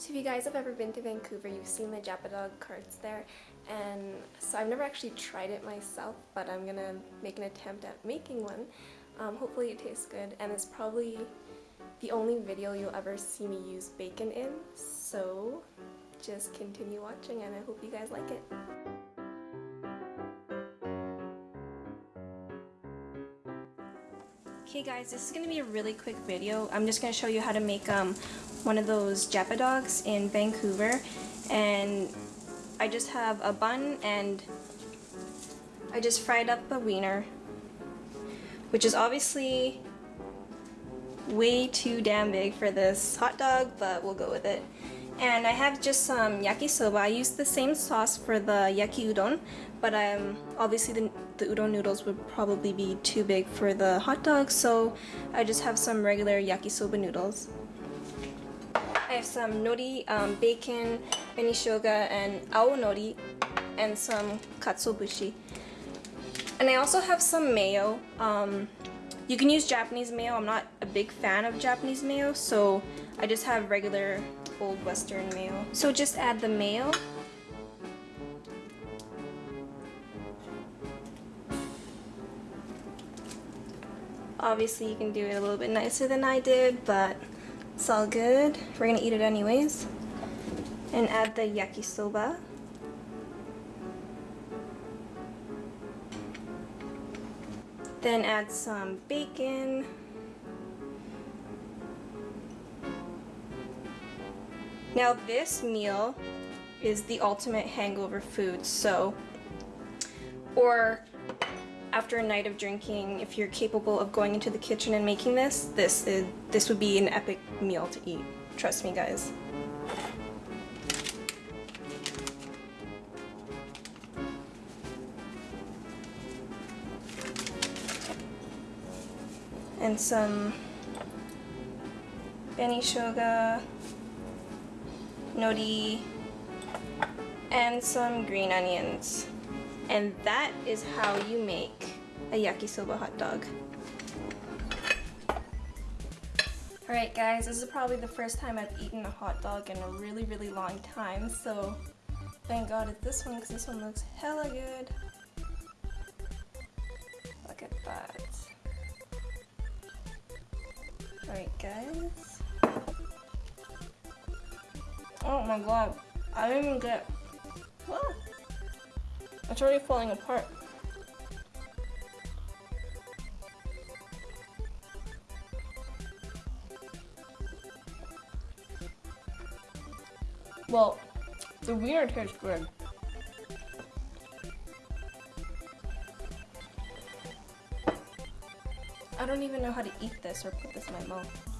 So if you guys have ever been to Vancouver, you've seen the Dog carts there. And so I've never actually tried it myself, but I'm gonna make an attempt at making one. Um, hopefully it tastes good, and it's probably the only video you'll ever see me use bacon in. So just continue watching, and I hope you guys like it. Okay guys, this is going to be a really quick video. I'm just going to show you how to make um, one of those Japadogs in Vancouver. And I just have a bun and I just fried up a wiener. Which is obviously way too damn big for this hot dog, but we'll go with it. And I have just some yakisoba. I use the same sauce for the yaki udon, but obviously the, the udon noodles would probably be too big for the hot dog, so I just have some regular yakisoba noodles. I have some nori, um, bacon, shoga, and aonori, and some katsuobushi. And I also have some mayo. Um, you can use Japanese mayo. I'm not a big fan of Japanese mayo, so I just have regular old western mayo. So just add the mayo. Obviously you can do it a little bit nicer than I did, but it's all good. We're gonna eat it anyways. And add the yakisoba. Then add some bacon. Now this meal is the ultimate hangover food, so, or after a night of drinking, if you're capable of going into the kitchen and making this, this is this would be an epic meal to eat. Trust me, guys. And some shoga nori, and some green onions. And that is how you make a yakisoba hot dog. Alright guys, this is probably the first time I've eaten a hot dog in a really, really long time, so thank god it's this one because this one looks hella good. Look at that. Alright guys. Oh my god. I didn't even get... Oh. It's already falling apart. Well, the wiener tastes good. Don't even know how to eat this or put this in my mouth.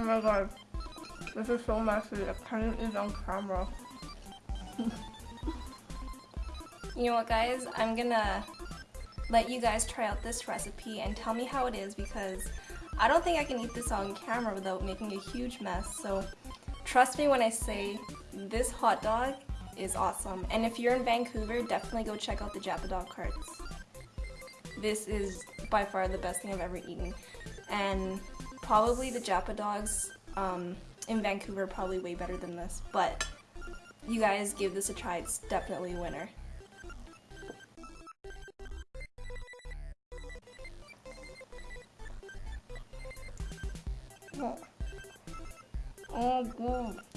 Oh my god. This is so messy. I can't even on camera. you know what guys? I'm gonna let you guys try out this recipe and tell me how it is because I don't think I can eat this on camera without making a huge mess. So trust me when I say this hot dog is awesome. And if you're in Vancouver, definitely go check out the Dog carts. This is by far the best thing I've ever eaten. And probably the Japadogs um, in Vancouver probably way better than this, but you guys give this a try, it's definitely a winner. Oh, oh good.